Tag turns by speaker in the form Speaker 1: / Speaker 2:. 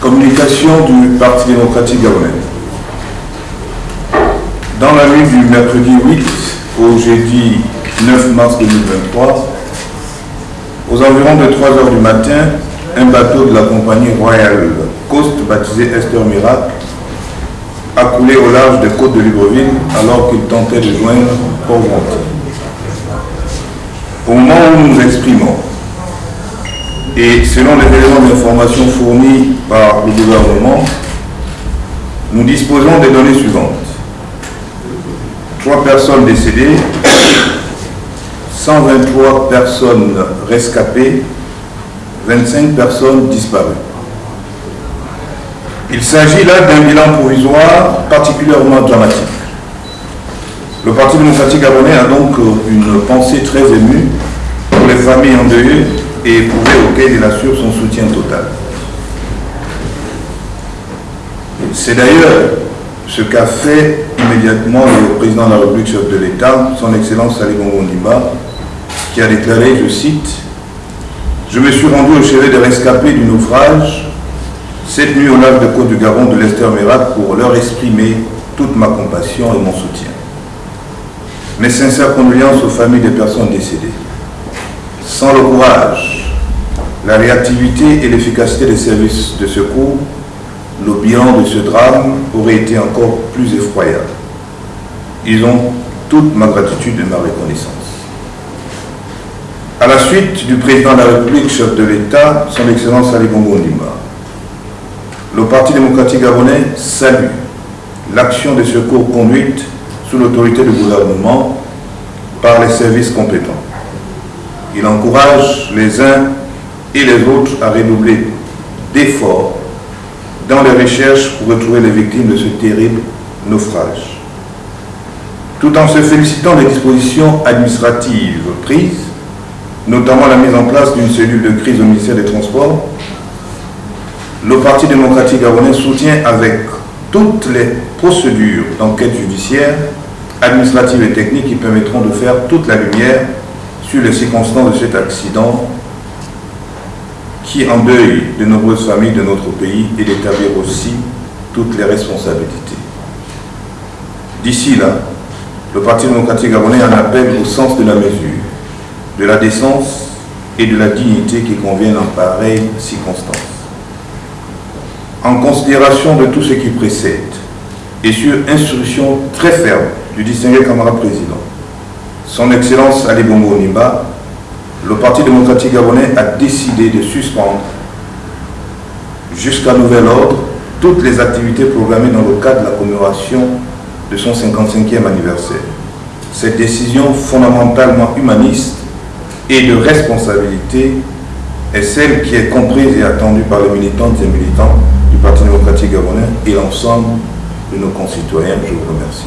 Speaker 1: Communication du Parti démocratique gabonais. Dans la nuit du mercredi 8 au jeudi 9 mars 2023, aux environs de 3 heures du matin, un bateau de la compagnie Royal Coast, baptisé Esther Miracle, a coulé au large des côtes de Libreville alors qu'il tentait de joindre Port-Gentil. Au moment où nous nous exprimons, et selon les éléments d'information fournis par le gouvernement, nous disposons des données suivantes. Trois personnes décédées, 123 personnes rescapées, 25 personnes disparues. Il s'agit là d'un bilan provisoire particulièrement dramatique. Le Parti démocratique gabonais a donc une pensée très émue pour les familles endeuillées et éprouvées auxquelles il assure son soutien total. C'est d'ailleurs ce qu'a fait immédiatement le président de la République, chef de l'État, son Excellence Ali Bongo qui a déclaré, je cite, « Je me suis rendu au chevet des rescapés du naufrage cette nuit au large de Côte du Garon de l'Esther pour leur exprimer toute ma compassion et mon soutien. Mes sincères condoléances aux familles des personnes décédées. Sans le courage, la réactivité et l'efficacité des services de secours, le bilan de ce drame aurait été encore plus effroyable. Ils ont toute ma gratitude et ma reconnaissance. À la suite du président de la République, chef de l'État, son Excellence Ali Bongo Ndimba, le Parti démocratique gabonais salue l'action de secours conduite sous l'autorité du gouvernement par les services compétents. Il encourage les uns et les autres à redoubler d'efforts dans les recherches pour retrouver les victimes de ce terrible naufrage. Tout en se félicitant des dispositions administratives prises, notamment la mise en place d'une cellule de crise au ministère des Transports, le Parti démocratique gabonais soutient avec toutes les procédures d'enquête judiciaire, administratives et techniques qui permettront de faire toute la lumière sur les circonstances de cet accident qui endeuille de nombreuses familles de notre pays et d'établir aussi toutes les responsabilités. D'ici là, le Parti démocratique gabonais en appelle au sens de la mesure, de la décence et de la dignité qui conviennent en pareille circonstance. En considération de tout ce qui précède et sur instruction très ferme du distingué camarade président, son Excellence Ali Bongo Nimba, le Parti démocratique gabonais a décidé de suspendre jusqu'à nouvel ordre toutes les activités programmées dans le cadre de la commémoration de son 55e anniversaire. Cette décision fondamentalement humaniste et de responsabilité est celle qui est comprise et attendue par les militantes et militants du Parti démocratique gabonais et l'ensemble de nos concitoyens. Je vous remercie.